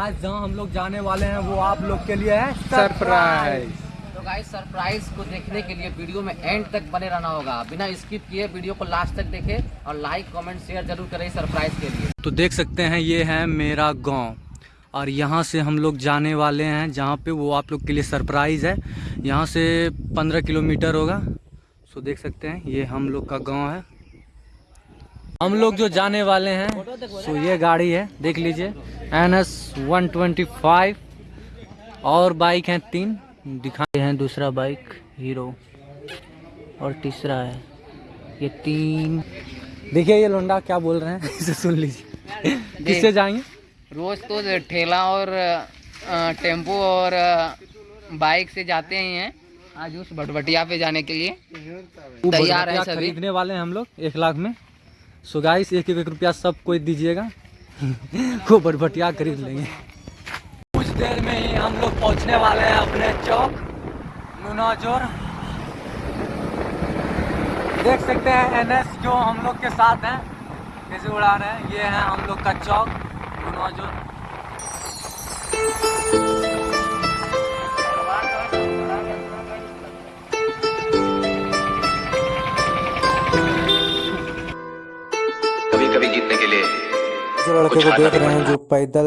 आज जहाँ हम लोग जाने वाले हैं वो आप लोग के लिए है सरप्राइज़ तो गाइस सरप्राइज़ को देखने के लिए वीडियो में एंड तक बने रहना होगा। बिना स्किप किए वीडियो को लास्ट तक देखें और लाइक कमेंट शेयर ज़रूर करें सरप्राइज़ के लिए। तो देख सकते हैं ये है मेरा गाँव। और यहाँ से हम लोग जाने वाले हैं जहाँ पे वो आप लोग के लिए सरप्राइज़ है। यहाँ से पंद्रह किलोमीटर होगा। सो देख सकते हैं ये हम लोग का गाँव है। हम लोग जो जाने वाले हैं सो ये गाड़ी है देख लीजिए। N S one twenty five और बाइक हैं तीन। दिखाए हैं दूसरा बाइक हीरो और तीसरा है। ये तीन। देखिए ये लोंडा क्या बोल रहे हैं इसे सुन लीजिए। किससे जाएँगे? रोज तो ठेला और टेंपो और बाइक से जाते ही हैं। आज उस भटभटिया पे जाने के लिए। तैयार है सभी। खरीदने वाले हैं हम लोग एक लाख में। सो गाइस एक एक रुपया सब कोई दीजिएगा। वो भटभटिया खरीद लेंगे। कुछ देर में ही हम लोग पहुँचने वाले हैं अपने चौक नूनाजोर देख सकते हैं एनएस जो हम लोग के साथ हैं कैसे उड़ा रहे हैं ये है हम लोग का चौक नूनाजोर कभी कभी जीतने के लिए जो लड़के को देख रहे हैं जो पैदल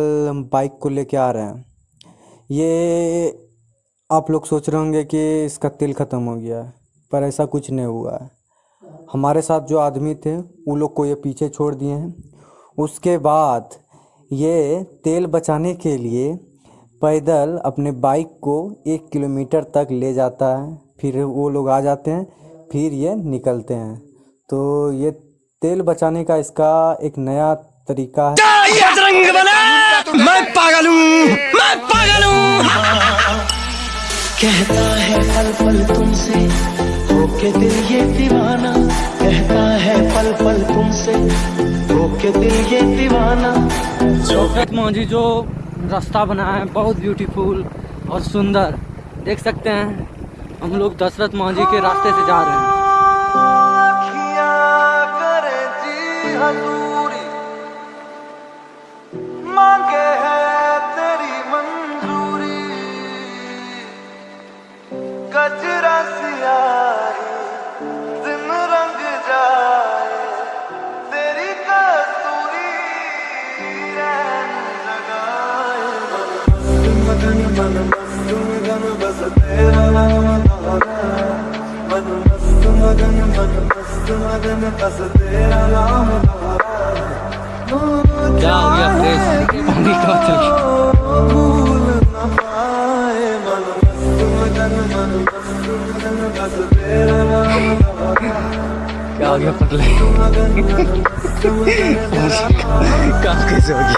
बाइक को लेके आ रहे हैं ये आप लोग सोच रहे होंगे कि इसका तेल ख़त्म हो गया है पर ऐसा कुछ नहीं हुआ है। हमारे साथ जो आदमी थे वो लोग को ये पीछे छोड़ दिए हैं। उसके बाद ये तेल बचाने के लिए पैदल अपने बाइक को एक किलोमीटर तक ले जाता है फिर वो लोग आ जाते हैं फिर ये निकलते हैं। तो ये तेल बचाने का इसका एक नया तरीका है। कहता है पल पल तुमसे होके दिल ये दीवाना। कहता है पल पल तुमसे होके दिल ये दीवाना। दशरथ मांझी जो रास्ता बना है बहुत ब्यूटीफुल और सुंदर। देख सकते हैं हम लोग दशरथ मांझी के रास्ते से जा रहे हैं। मगन मन मस्त मगन बस तेरा नाम दोहरा मन मस्त मगन मन मस्त मगन बस तेरा नाम दोहरा क्या हो गया फ्रेश पानी का चल गया। भूल न पाए मन मस्त मगन मन मस्त मगन बस तेरा नाम दोहरा क्या हो गया पतले मगन मन मस्त मगन काम कैसे हो गया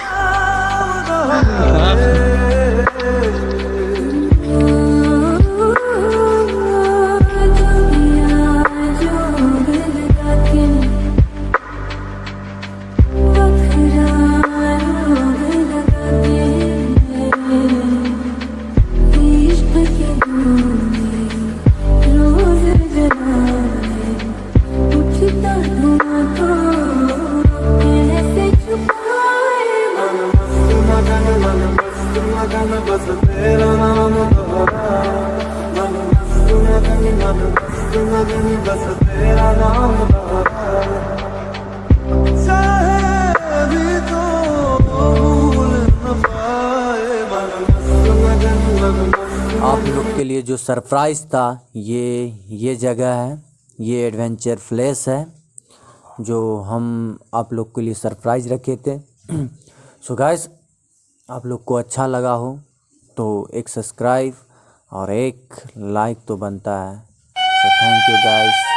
आप लोग के लिए जो सरप्राइज़ था, ये ये जगह है, ये एडवेंचर प्लेस है, जो हम आप लोग के लिए सरप्राइज़ रखे थे। सो so गाइस, आप लोग को अच्छा लगा हो तो एक सब्सक्राइब और एक लाइक तो बनता है। So thank you guys